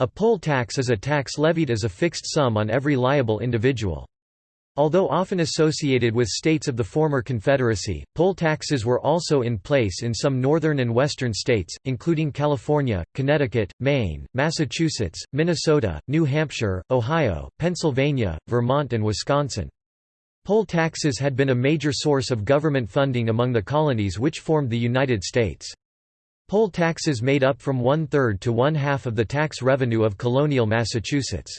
A poll tax is a tax levied as a fixed sum on every liable individual. Although often associated with states of the former Confederacy, poll taxes were also in place in some northern and western states, including California, Connecticut, Maine, Massachusetts, Minnesota, New Hampshire, Ohio, Pennsylvania, Vermont and Wisconsin. Poll taxes had been a major source of government funding among the colonies which formed the United States. Poll taxes made up from one-third to one-half of the tax revenue of colonial Massachusetts.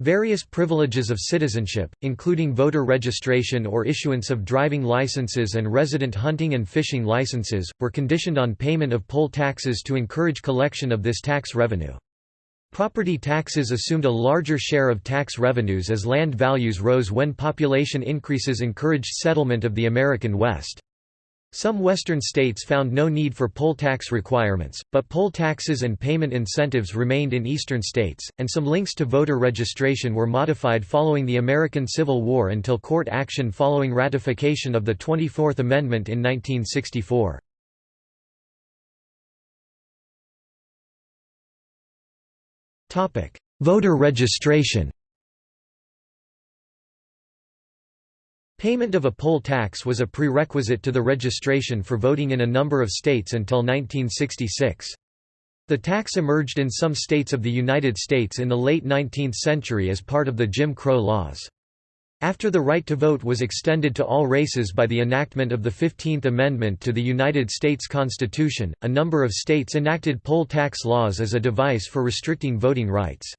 Various privileges of citizenship, including voter registration or issuance of driving licenses and resident hunting and fishing licenses, were conditioned on payment of poll taxes to encourage collection of this tax revenue. Property taxes assumed a larger share of tax revenues as land values rose when population increases encouraged settlement of the American West. Some western states found no need for poll tax requirements, but poll taxes and payment incentives remained in eastern states, and some links to voter registration were modified following the American Civil War until court action following ratification of the 24th Amendment in 1964. Voter registration Payment of a poll tax was a prerequisite to the registration for voting in a number of states until 1966. The tax emerged in some states of the United States in the late 19th century as part of the Jim Crow laws. After the right to vote was extended to all races by the enactment of the Fifteenth Amendment to the United States Constitution, a number of states enacted poll tax laws as a device for restricting voting rights.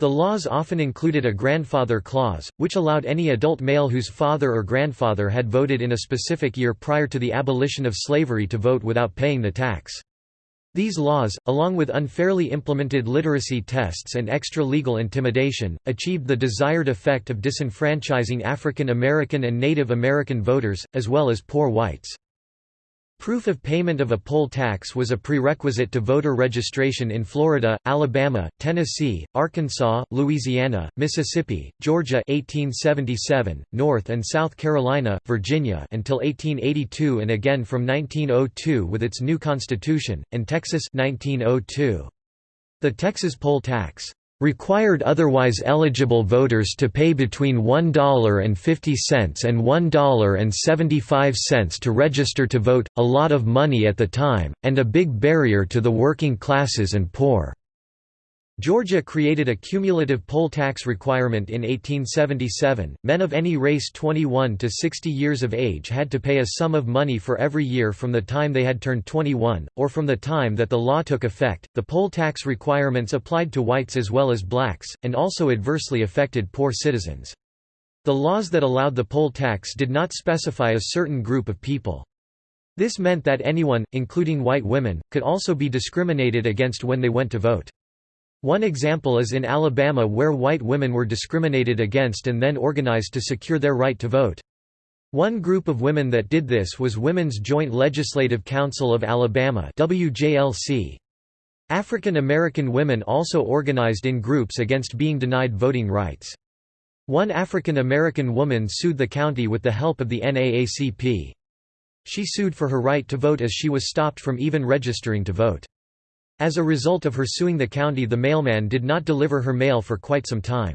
The laws often included a grandfather clause, which allowed any adult male whose father or grandfather had voted in a specific year prior to the abolition of slavery to vote without paying the tax. These laws, along with unfairly implemented literacy tests and extra-legal intimidation, achieved the desired effect of disenfranchising African American and Native American voters, as well as poor whites. Proof of payment of a poll tax was a prerequisite to voter registration in Florida, Alabama, Tennessee, Arkansas, Louisiana, Mississippi, Georgia 1877, North and South Carolina, Virginia until 1882 and again from 1902 with its new constitution, and Texas 1902. The Texas poll tax required otherwise eligible voters to pay between $1.50 and $1.75 to register to vote, a lot of money at the time, and a big barrier to the working classes and poor. Georgia created a cumulative poll tax requirement in 1877. Men of any race 21 to 60 years of age had to pay a sum of money for every year from the time they had turned 21, or from the time that the law took effect. The poll tax requirements applied to whites as well as blacks, and also adversely affected poor citizens. The laws that allowed the poll tax did not specify a certain group of people. This meant that anyone, including white women, could also be discriminated against when they went to vote. One example is in Alabama where white women were discriminated against and then organized to secure their right to vote. One group of women that did this was Women's Joint Legislative Council of Alabama WJLC. African American women also organized in groups against being denied voting rights. One African American woman sued the county with the help of the NAACP. She sued for her right to vote as she was stopped from even registering to vote. As a result of her suing the county the mailman did not deliver her mail for quite some time.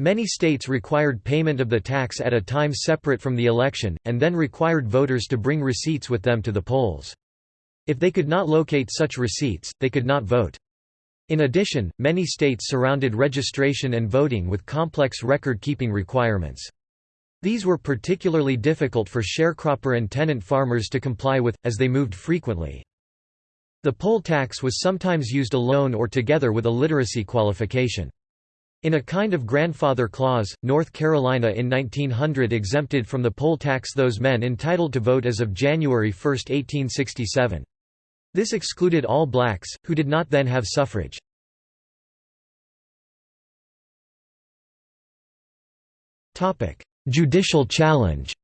Many states required payment of the tax at a time separate from the election, and then required voters to bring receipts with them to the polls. If they could not locate such receipts, they could not vote. In addition, many states surrounded registration and voting with complex record-keeping requirements. These were particularly difficult for sharecropper and tenant farmers to comply with, as they moved frequently. The poll tax was sometimes used alone or together with a literacy qualification. In a kind of grandfather clause, North Carolina in 1900 exempted from the poll tax those men entitled to vote as of January 1, 1867. This excluded all blacks, who did not then have suffrage. Judicial challenge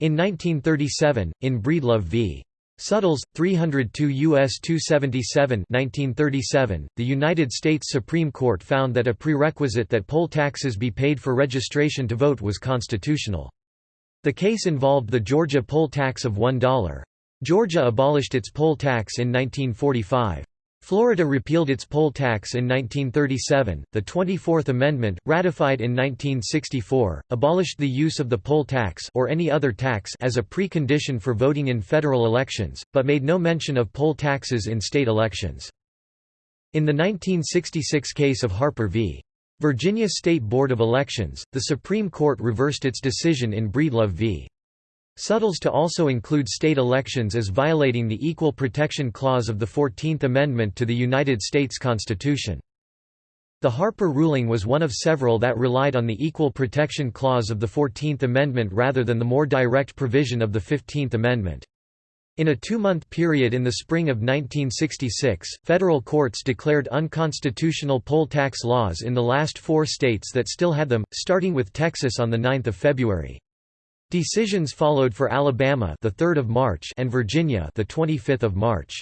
In 1937, in Breedlove v. Suttles, 302 U.S. 277 1937, the United States Supreme Court found that a prerequisite that poll taxes be paid for registration to vote was constitutional. The case involved the Georgia poll tax of $1. Georgia abolished its poll tax in 1945. Florida repealed its poll tax in 1937. The 24th Amendment, ratified in 1964, abolished the use of the poll tax or any other tax as a precondition for voting in federal elections, but made no mention of poll taxes in state elections. In the 1966 case of Harper v. Virginia State Board of Elections, the Supreme Court reversed its decision in Breedlove v. Suttles to also include state elections as violating the Equal Protection Clause of the Fourteenth Amendment to the United States Constitution. The Harper ruling was one of several that relied on the Equal Protection Clause of the Fourteenth Amendment rather than the more direct provision of the Fifteenth Amendment. In a two-month period in the spring of 1966, federal courts declared unconstitutional poll tax laws in the last four states that still had them, starting with Texas on 9 February. Decisions followed for Alabama the 3rd of March and Virginia the 25th of March.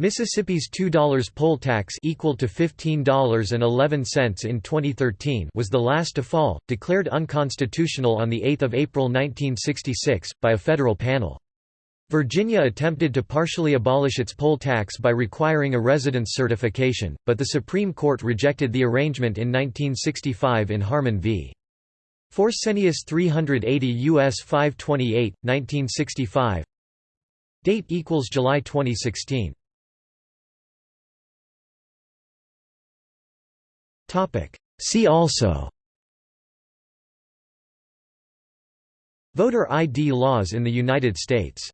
Mississippi's $2 poll tax equal to $15.11 in 2013 was the last to fall, declared unconstitutional on 8 April 1966, by a federal panel. Virginia attempted to partially abolish its poll tax by requiring a residence certification, but the Supreme Court rejected the arrangement in 1965 in Harman v. Forssenius 380 US 528, 1965 Date equals July 2016 Topic. See also. Voter ID laws in the United States